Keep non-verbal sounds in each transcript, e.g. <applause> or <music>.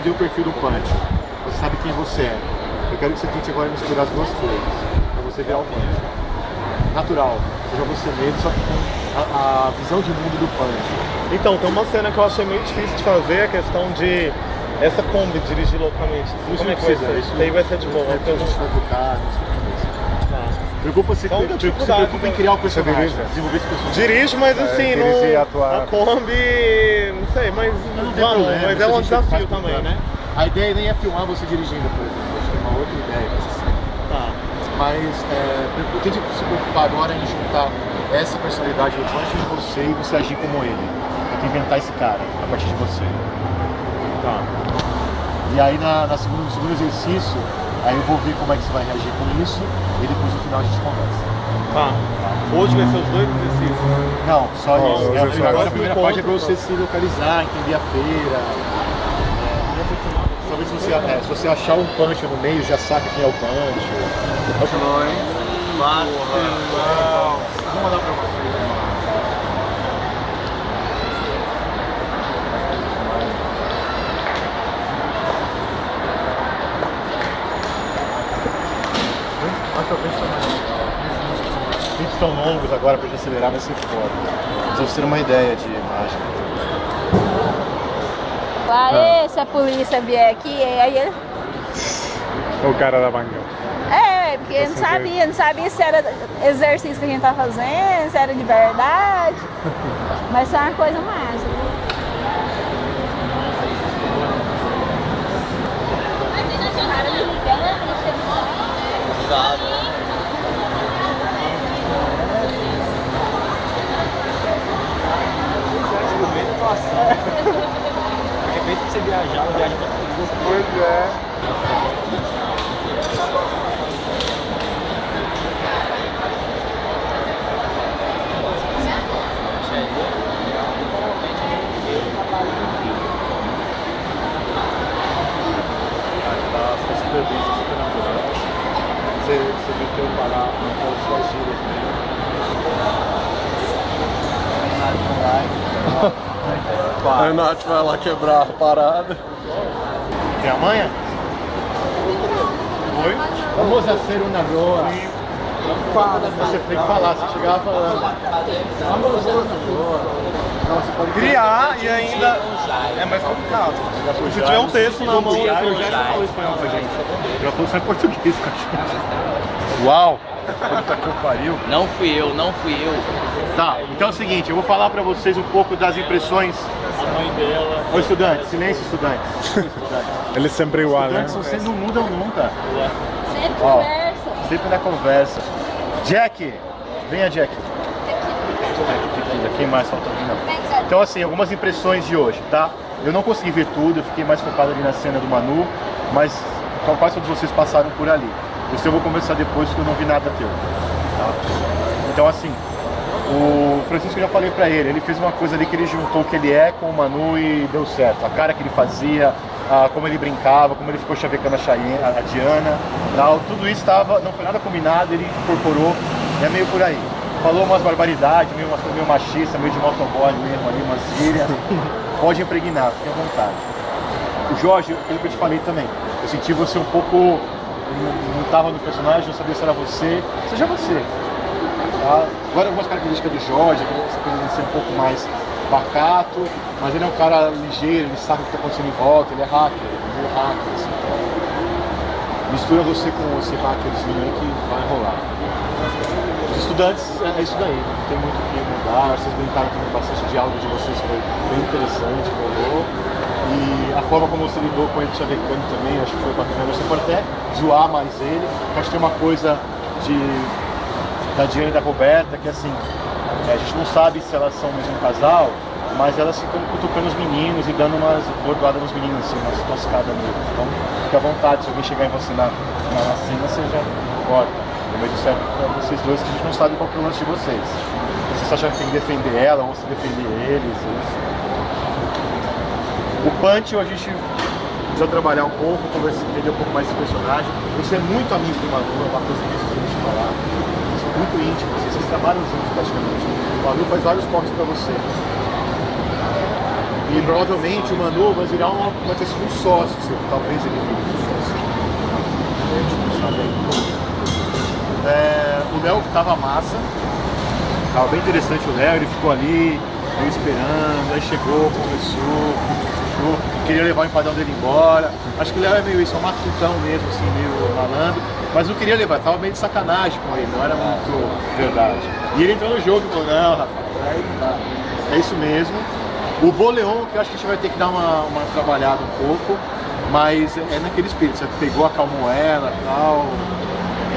ver o perfil do Punch. Você sabe quem você é. Eu quero que você tente agora misturar as duas coisas. Pra você virar o Punch. Natural. Seja você mesmo, só que com a, a visão de mundo do Punch. Então, tem uma cena que eu achei meio difícil de fazer, a questão de essa Kombi dirigir loucamente. Isso Como é que vai ser? Isso aí vai ser de boa. vai focar, não se preocupe. Preocupa-se Então, se preocupa em criar o personagem, dirige? desenvolver esse personagem. Dirijo, mas assim, dirigir e não. atuar. A Kombi. Não sei, mas. Não, não tem vamos, problema, mas é um desafio também, né? A ideia nem é filmar você dirigindo, por exemplo. A gente tem uma outra ideia pra essa cena. Tá. Mas é, eu tenho que se preocupar agora em juntar essa personalidade do Punch em você e você agir como ele. Tem que inventar esse cara a partir de você. Tá. E aí na, na segunda, no segundo exercício, aí eu vou ver como é que você vai reagir com isso e depois no final a gente conversa. Tá. Hoje vai ser os dois exercícios. Não, só Ó, isso. É, é agora a primeira parte é Encontro, você se localizar, entender a feira. É, talvez se você, é, se você achar um punch no meio, já saca quem é o punch. Vou mandar pra você. Também. Os vídeos tão longos agora pra gente acelerar vai ser foda. Mas pra você ter uma ideia de imagem. Aê, se a polícia vier aqui, aí ele. O cara da manga. É, porque não sabia, não sabia se era exercício que a gente tá fazendo, se era de verdade. <laughs> Mas foi uma coisa massa. De repente você viajar, uma viagem pra Pois é. Super bem, super natural. Você, você viu que eu parar suas né? <laughs> A Nath vai lá quebrar a parada. Tem a manha? Oi? Vamos a ser uma rua. Você tem que falar, você chegava falando. Vamos a ser uma rua. Não, você pode Criar e ainda é mais complicado. Se tiver um texto na mão, já, falou espanhol com a gente. Já falou só em português com a gente. Uau! Puta que pariu. Não fui eu, não fui eu. Tá, então é o seguinte, eu vou falar pra vocês um pouco das impressões. A mãe dela. Ô estudantes, silêncio estudantes. Estudantes. <laughs> Ele é sempre igual, né? Estudantes, vocês não mudam nunca. Sempre Ó. conversa. Sempre na conversa. Jack! Venha, Jack. Tequila. Quem mais falta vir? Não. Então, assim, algumas impressões de hoje, tá? Eu não consegui ver tudo, eu fiquei mais focado ali na cena do Manu, mas quase todos vocês passaram por ali. Isso eu vou conversar depois, porque eu não vi nada teu. Tá? Então, assim, o Francisco eu já falei pra ele, ele fez uma coisa ali que ele juntou o que ele é com o Manu e deu certo. A cara que ele fazia, a- como ele brincava, como ele ficou chavecando a, Cheyenne, a Diana, tal, tudo isso tava, não foi nada combinado, ele incorporou, é meio por aí. Falou umas barbaridades, meio, umas meio machista, meio de motoboy mesmo ali, umas gírias. Pode impregnar, fique à vontade. O Jorge, aquilo que eu te falei também, eu senti você um pouco, não estava no personagem, não sabia se era você, seja você. Agora algumas características do Jorge, essa coisa de ser um pouco mais pacato, mas ele é um cara ligeiro, ele sabe o que está acontecendo em volta, ele é hacker, ele é hacker, assim, então, mistura você com esse hackerzinho aí que vai rolar. Os estudantes, é é isso daí, não tem muito o que mudar, vocês brincaram também bastante, o diálogo de vocês foi bem interessante, rolou. E a forma como você lidou com ele chavecando também, acho que foi bacana. Você pode até zoar mais ele, acho que tem uma coisa de da Diana e da Roberta, que assim, é, a gente não sabe se elas são mesmo casal, mas elas ficam cutucando os meninos e dando umas bordoadas nos meninos, assim, umas toscadas neles. Então, fique à vontade, se alguém chegar em você na, na, na cena, você já corta. Mas isso serve pra vocês dois, que a gente não sabe qual que é o lance de vocês. Vocês acham que tem que defender ela ou se defender eles. Isso. O Punch, a gente precisa trabalhar um pouco, conversar, entender um pouco mais desse personagem. Você é muito amigo do Manu, é uma coisa que a gente falar. Muito íntimos, vocês trabalham juntos praticamente. O Manu faz vários cortes pra você. E provavelmente o Manu vai virar uma, vai ter um sócio, seu. talvez ele vire um sócio. Ainda. É, o Léo tava massa, tava bem interessante o Léo, ele ficou ali, eu esperando, aí chegou, conversou, queria levar o empadão dele embora. Acho que o Léo é meio isso, é um matutão mesmo, assim, meio malandro, mas não queria levar, tava meio de sacanagem com ele, não era muito verdade. E ele entrou no jogo e falou, não, rapaz. É isso mesmo. O Boleon, que eu acho que a gente vai ter que dar uma, uma trabalhada um pouco, mas é naquele espírito, você pegou, acalmou ela e tal.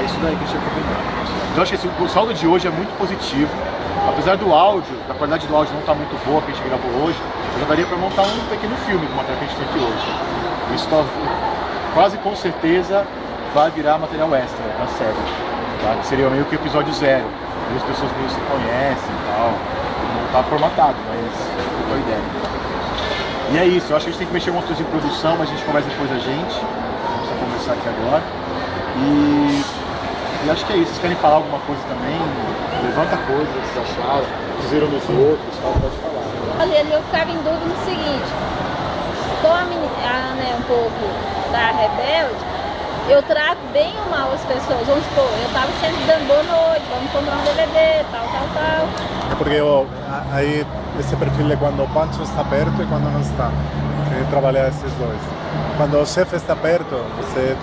É isso daí que a gente vai comentar. Então acho que assim, o saldo de hoje é muito positivo. Apesar do áudio, da qualidade do áudio não estar muito boa que a gente gravou hoje, já daria para montar um pequeno filme do material que a gente tem aqui hoje. Isso tá, quase com certeza vai virar material extra na série. Tá? Que seria meio que episódio zero. As pessoas meio se conhecem e tal. Não está formatado, mas ficou a ideia. E é isso, eu acho que a gente tem que mexer com outras em produção, mas a gente conversa depois a gente. Vamos conversar aqui agora. E e acho que é isso. Vocês querem falar alguma coisa também? Levanta coisa, vocês acharam, fizeram nos outros, tal, pode falar. Olha, eu ficava em dúvida no seguinte, como a, menina, a Ana é um pouco da rebelde, eu trato bem ou mal as pessoas. Vamos supor, eu tava sempre dando boa noite, vamos comprar um DVD, tal, tal, tal. É porque eu, aí esse perfil é quando o Pancho está perto e quando não está. Eu trabalhar esses dois. Quando o chefe está perto, você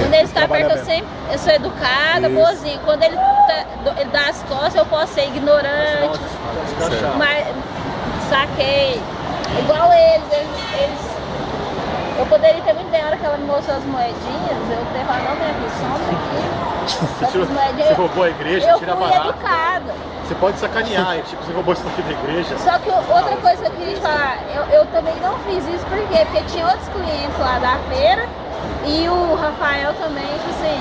quando ele está perto, eu sempre eu sou educada, Isso. boazinha. Quando ele, tá, ele dá as costas, eu posso ser ignorante. Mas saquei. Igual eles, eles, eles, Eu poderia ter muito bem, a hora que ela me mostrou as moedinhas, eu ter falado, não, minha filha, aqui. Você roubou a igreja, eu tira fui barato. educada. Você pode sacanear, tipo, você roubou isso aqui da igreja. Só que outra coisa que eu queria te falar, eu, eu também não fiz isso, por quê? Porque tinha outros clientes lá da feira e o Rafael também, tipo assim,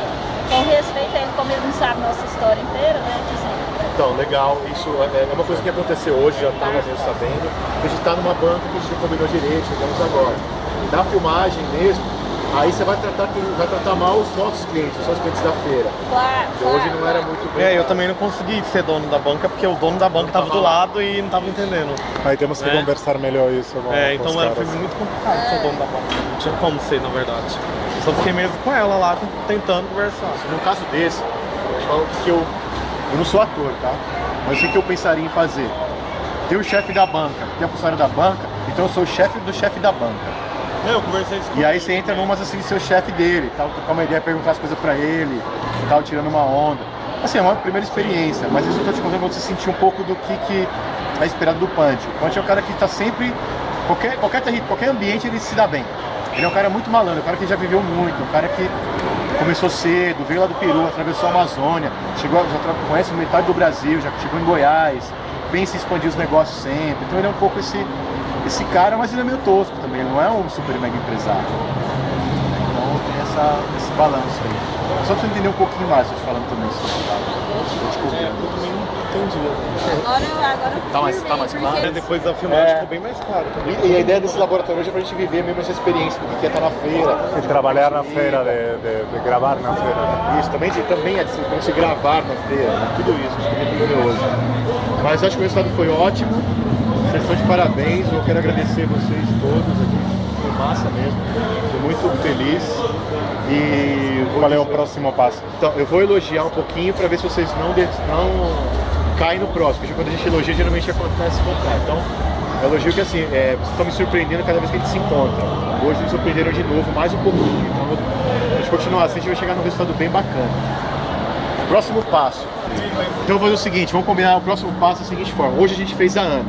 com respeito a ele, como ele não sabe nossa história inteira, né? Tipo assim, então, legal, isso é, é uma coisa que aconteceu hoje, já estava mesmo sabendo. A gente está numa banca que a gente combinou direito, chegamos agora. Da filmagem mesmo, aí você vai tratar, vai tratar mal os nossos clientes, os nossos clientes da feira. Claro, claro Hoje não era muito bem. É, eu também não consegui ser dono da banca, porque o dono da banca estava do lado e não estava entendendo. Aí temos que é. conversar melhor isso. É, então era, foi muito complicado ser dono da banca. Não tinha como ser, na verdade. Só fiquei mesmo com ela lá, tentando conversar. Num caso desse, eu falo que eu, eu não sou ator, tá? Mas o que eu pensaria em fazer? Tem o chefe da banca, tem a funcionária da banca, então eu sou o chefe do chefe da banca. É, eu conversei isso E aí você entra numas assim, ser o chefe dele, tal, trocar uma ideia, perguntar as coisas pra ele, tal, tirando uma onda. Assim, é uma primeira experiência, mas isso eu tô te contando pra você sentir um pouco do que, que é esperado do Punch. O Punch é o cara que tá sempre, qualquer, qualquer, qualquer ambiente ele se dá bem. Ele é um cara muito malandro, um cara que já viveu muito, um cara que começou cedo, veio lá do Peru, atravessou a Amazônia, chegou, já conhece metade do Brasil, já chegou em Goiás, pensa em expandir os negócios sempre. Então ele é um pouco esse, esse cara, mas ele é meio tosco também, ele não é um super mega empresário. Então tem essa, esse balanço aí. Só pra você entender um pouquinho mais, eu te falando também sobre isso. Entendi. Agora, agora tá mais, tá mais claro? Porque... Depois da filmagem é. ficou bem mais claro também. E, e, a ideia desse laboratório hoje é pra gente viver mesmo essa experiência do que é estar na feira. E trabalhar na feira, de, de, de, gravar na feira. Isso, também, também é de se gravar na feira, né? tudo isso, a gente tem que viver hoje. Mas acho que o resultado foi ótimo, vocês estão de parabéns, eu quero agradecer vocês todos aqui, foi massa mesmo, estou muito feliz. E qual é o próximo passo? Então, eu vou elogiar um pouquinho para ver se vocês não, não cai no próximo. Quando a gente elogia, geralmente acontece o. Então, elogio que assim, é, vocês estão me surpreendendo cada vez que a gente se encontra. Hoje me surpreenderam de novo, mais um pouquinho. Então, a gente continuar assim, a gente vai chegar num resultado bem bacana. Próximo passo. Então, vou fazer o seguinte, vamos combinar o próximo passo da seguinte forma. Hoje a gente fez a Ana.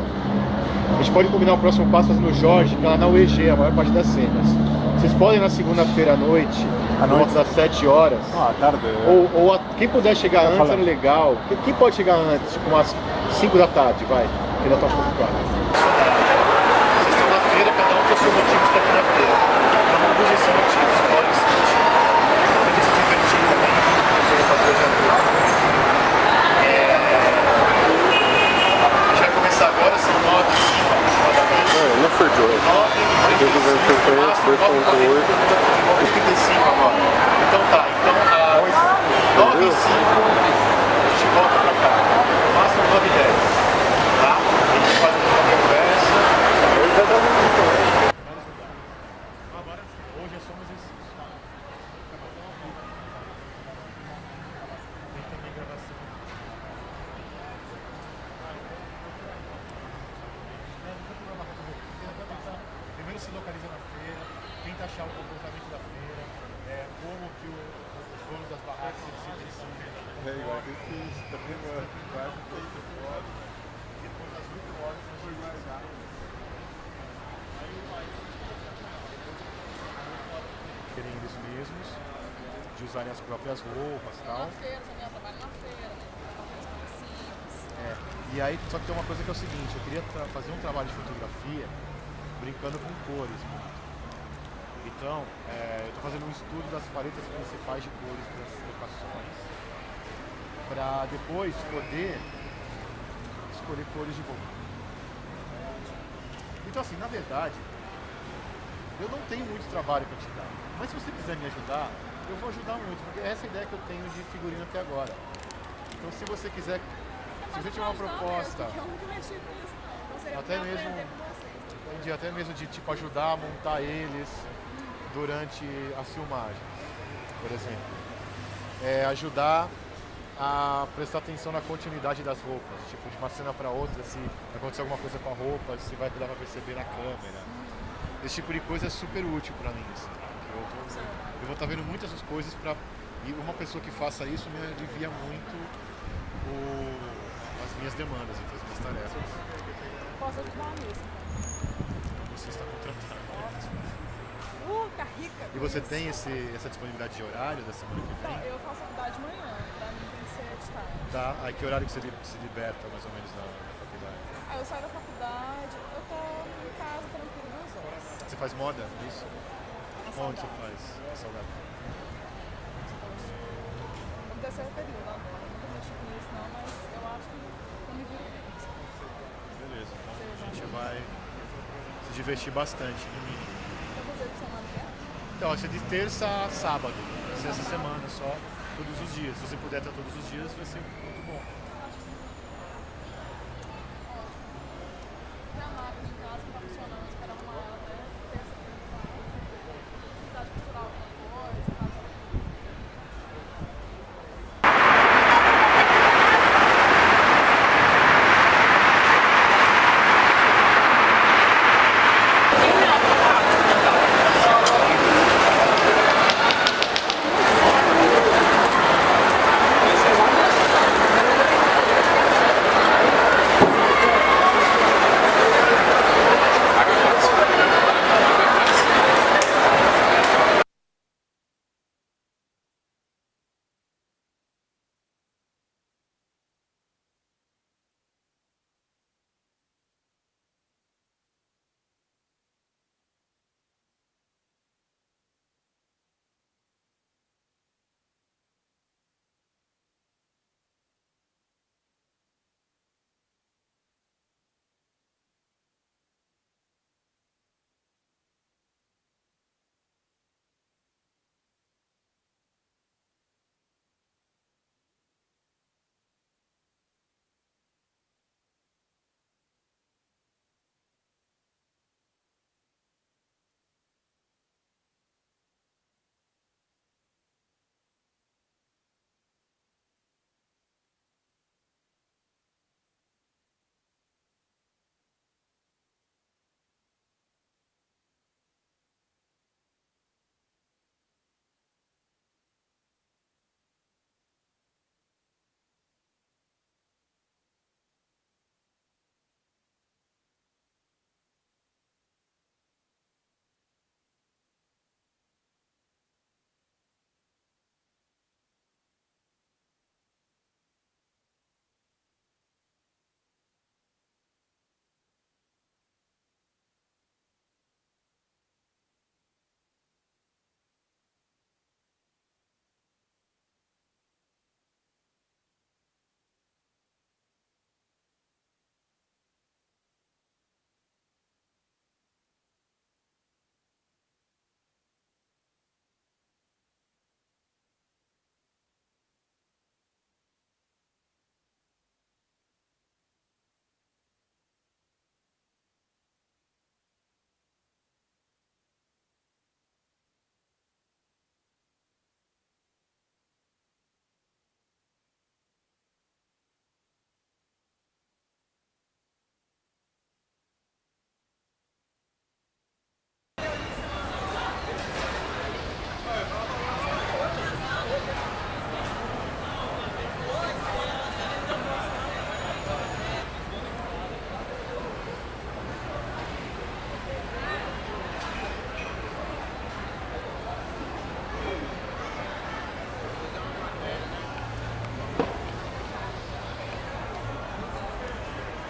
A gente pode combinar o próximo passo fazendo o Jorge, que ela na UEG, a maior parte das cenas. Vocês podem na segunda-feira à noite, à noite das 7 horas. Ah, tarde. Ou, ou a, quem puder chegar antes é legal. Quem, quem, pode chegar antes, tipo umas 5 da tarde, vai. Que ainda tá um pouco claro. Vocês estão na feira, cada um tem o seu motivo de estar aqui na feira. Cada um usa esse motivo, escolhe esse motivo. Tem se divertir também, fazer fazer hoje à noite. É... A gente vai começar agora, são 9 h 05 aproximadamente. Não foi de hoje. 9 h 2.8. 35 agora. Então tá, então a 9 e 5 a gente volta pra cá. Máximo 9 e 10. Tá? A gente faz uma conversa. Hoje é só um exercício. Tem também gravação. Primeiro se localiza na feira, tenta achar o comportamento da feira, é, como que o- os donos das barracas eles se decidem. É igual que isso, tá vendo? Vai pro Depois das 8 horas nós vamos começar. Terem eles mesmos, de usarem as próprias roupas e tal. Na feira também, eu trabalho na feira, né? Simples. É, e aí, só que tem uma coisa que é o seguinte, eu queria fazer um trabalho de fotografia brincando com cores. Então, é, eu estou fazendo um estudo das paletas principais de cores das locações para depois poder escolher cores de roupa. Então assim, na verdade, eu não tenho muito trabalho para te dar, mas se você quiser me ajudar, eu vou ajudar muito, porque essa é a ideia que eu tenho de figurino até agora. Então se você quiser, se você tiver uma proposta, não. Então Até mesmo- entendi, até mesmo de tipo ajudar a montar eles durante as filmagens, por exemplo. É, ajudar a prestar atenção na continuidade das roupas, tipo de uma cena para outra, se acontecer alguma coisa com a roupa, se vai dar para perceber na câmera. Esse tipo de coisa é super útil para mim. Assim. Eu vou, eu vou estar vendo muitas essas coisas para e uma pessoa que faça isso me alivia muito o- as minhas demandas, então, as minhas tarefas. Posso ajudar nisso. Então você está contratado. Uh, ficar rica. E você tem esse, essa disponibilidade de horário da semana que vem? eu faço faculdade de manhã, pra mim tem que ser de tarde. Tá. Aí que horário que você se liberta mais ou menos da, da faculdade? Aí eu saio da faculdade, eu tô em casa tranquilo duas horas. Você faz moda? Isso? A Onde você faz? A saudade. No terceiro período, com isso não, mas eu acho que eu me viro bem. Beleza, então a gente vai se divertir bastante, no mínimo. Vezes por semana que é? Então, ser de terça a sábado. Essa semana só, todos os dias. Se você puder estar todos os dias, vai ser muito bom.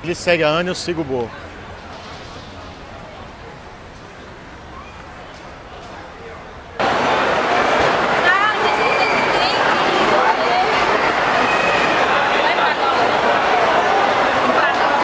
Ele segue a Ana, eu sigo o Bo.